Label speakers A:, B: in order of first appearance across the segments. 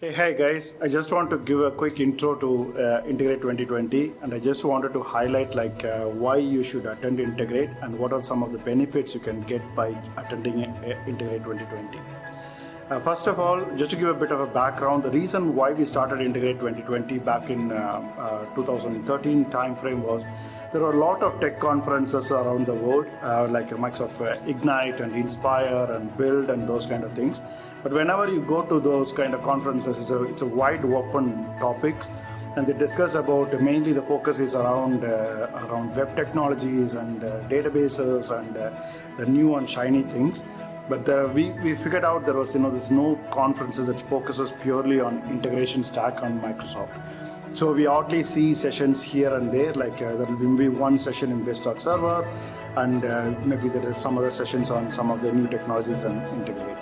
A: Hey, hi guys. I just want to give a quick intro to uh, Integrate 2020 and I just wanted to highlight like uh, why you should attend Integrate and what are some of the benefits you can get by attending uh, Integrate 2020. Uh, first of all, just to give a bit of a background, the reason why we started Integrate 2020 back in uh, uh, 2013 timeframe was there were a lot of tech conferences around the world, uh, like Microsoft Ignite and Inspire and Build and those kind of things. But whenever you go to those kind of conferences, it's a, it's a wide open topics and they discuss about mainly the focus is around uh, around web technologies and uh, databases and uh, the new and shiny things but there, we, we figured out there was you know there's no conferences that focuses purely on integration stack on Microsoft. So we oddly see sessions here and there, like uh, there will be one session in Base.Server, Server, and uh, maybe there is some other sessions on some of the new technologies and integrate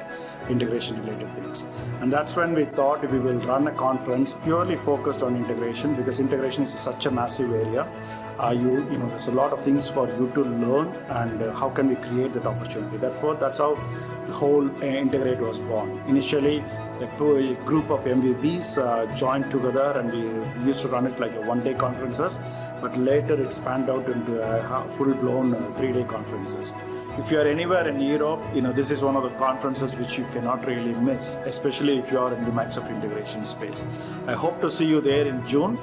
A: integration related things. And that's when we thought we will run a conference purely focused on integration because integration is such a massive area. Uh, you, you know, there's a lot of things for you to learn and uh, how can we create that opportunity. Therefore, that's how the whole uh, Integrate was born. Initially, a group of MVPs uh, joined together and we used to run it like a one-day conferences, but later it spanned out into a full-blown uh, three-day conferences if you are anywhere in Europe, you know, this is one of the conferences which you cannot really miss, especially if you are in the Microsoft integration space. I hope to see you there in June.